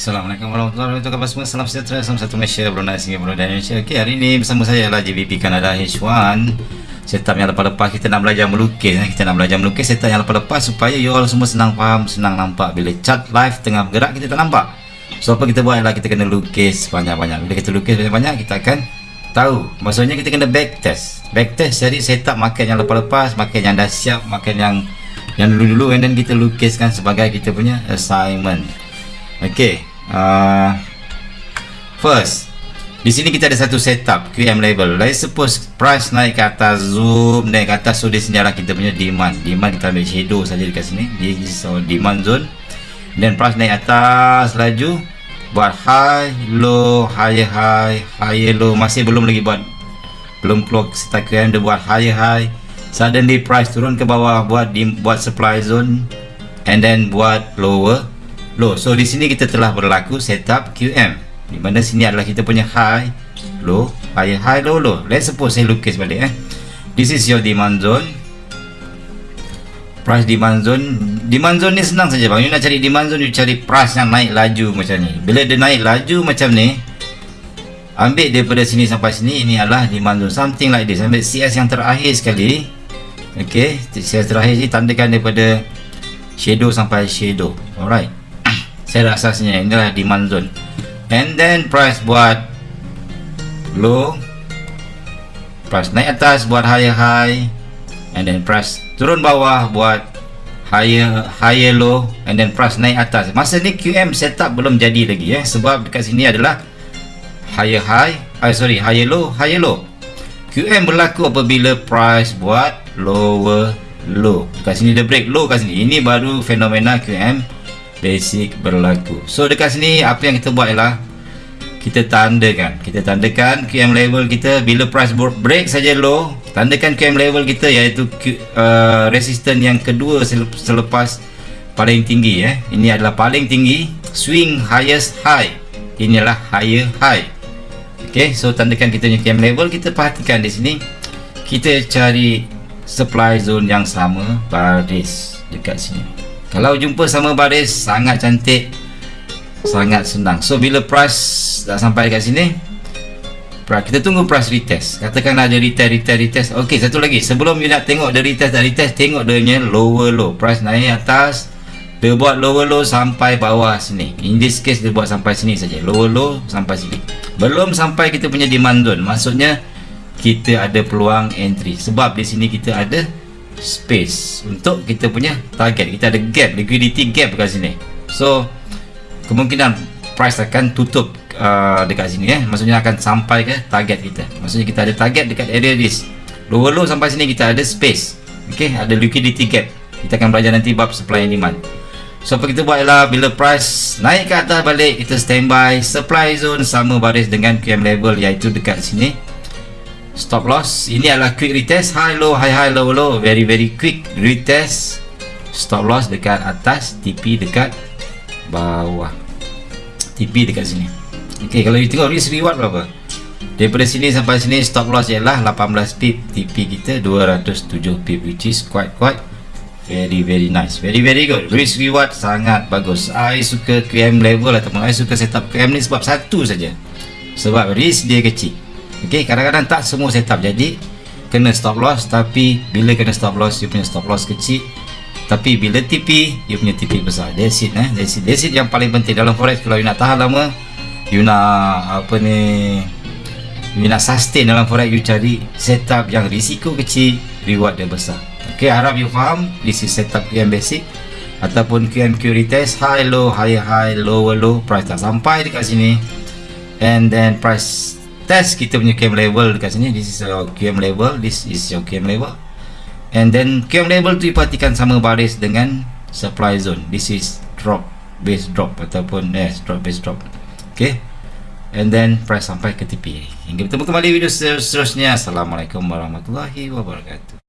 Assalamualaikum warahmatullahi wabarakatuh. Salam sejahtera. Salam satu Malaysia Brunei Singapura dan Indonesia. Okay, Hari ini bersama saya adalah JVP Canada H1 Setup yang lepas-lepas Kita nak belajar melukis eh. Kita nak belajar melukis Setup yang lepas-lepas Supaya you all semua senang faham Senang nampak. Bila chat live tengah bergerak Kita tak nampak. So apa kita buat adalah Kita kena lukis banyak-banyak Bila kita lukis banyak-banyak Kita akan tahu. Maksudnya kita kena back test. Back test jadi setup makan yang lepas-lepas Makan yang dah siap Makan yang yang dulu-dulu. And then kita lukiskan sebagai kita punya assignment. Okay uh, first di sini kita ada satu setup QM label. Let's suppose price naik ke atas zoom naik ke atas so di sini kita punya demand. Demand kita ambil shadow saja dekat sini. This is our demand zone. Then price naik atas laju buat high low higher high higher low. Masih belum lagi buat belum keluar setup QM dia buat higher high. Suddenly price turun ke bawah buat di, buat supply zone and then buat lower low. So di sini kita telah berlaku setup QM. Di mana sini adalah kita punya high, low, high, high, low, low. Let's suppose saya lukis balik eh. This is your demand zone. Price demand zone. Demand zone ni senang saja bang. You nak cari demand zone, you cari price yang naik laju macam ni. Bila dia naik laju macam ni, ambil daripada sini sampai sini, ini adalah demand zone. Something like this. Ambil CS yang terakhir sekali. Okay, CS terakhir ni tandakan daripada shadow sampai shadow. Alright saya rasanya inilah demand zone. And then price buat low price naik atas buat higher high and then price turun bawah buat higher higher low and then price naik atas. Masa ni QM setup belum jadi lagi eh. Sebab dekat sini adalah higher high uh, sorry higher low higher low. QM berlaku apabila price buat lower low. Dekat sini dia break low kat sini. Ini baru fenomena QM basic berlaku. So dekat sini apa yang kita buat ialah kita tandakan. Kita tandakan QM level kita. Bila price break saja low tandakan QM level kita iaitu uh, resistance yang kedua selepas paling tinggi eh. ini adalah paling tinggi swing highest high. Ini adalah higher high. Ok so tandakan kita punya QM level. Kita perhatikan di sini kita cari supply zone yang sama baris dekat sini kalau jumpa sama baris sangat cantik sangat senang. So bila price dah sampai kat sini kita tunggu price retest. Katakan ada retest retest retest. Ok satu lagi. Sebelum you nak tengok dia retest dan retest tengok dia punya lower low. Price naik atas dia buat lower low sampai bawah sini. In this case dia buat sampai sini saja. Lower low sampai sini. Belum sampai kita punya demand zone. Maksudnya kita ada peluang entry. Sebab di sini kita ada space. Untuk kita punya target. Kita ada gap liquidity gap dekat sini. So kemungkinan price akan tutup uh, dekat sini eh. Maksudnya akan sampai ke target kita. Maksudnya kita ada target dekat area this lower low sampai sini kita ada space. Ok ada liquidity gap. Kita akan belajar nanti bab supply and demand. So apa kita buat ialah bila price naik ke atas balik kita standby supply zone sama baris dengan QM level iaitu dekat sini stop loss. Ini adalah quick retest. High low high high low low. Very very quick retest. Stop loss dekat atas TP dekat bawah. TP dekat sini. Ok kalau you tengok risk reward berapa? Daripada sini sampai sini stop loss ialah 18 pip TP kita 207 pip which is quite quite very very nice. Very very good. Risk reward sangat bagus. I suka QM level ataupun I suka setup QM ni sebab satu saja. Sebab risk dia kecil ok kadang-kadang tak semua setup. Jadi kena stop loss tapi bila kena stop loss you punya stop loss kecil. Tapi bila TP you punya TP besar. That's it eh? That's it, that's it yang paling penting. Dalam forex kalau you nak tahan lama you nak apa ni you nak sustain dalam forex you cari setup yang risiko kecil reward dia besar. Ok harap you faham. This is setup yang basic. Ataupun QMQ retest high low high high lower low. Price tak sampai dekat sini. And then price test kita punya QM level dekat sini. This is your QM level this is your QM level and then QM level tu diperhatikan sama baris dengan supply zone. This is drop base drop ataupun yes drop base drop. Ok and then price sampai ke TP hingga bertemu kembali video seterusnya. Assalamualaikum warahmatullahi wabarakatuh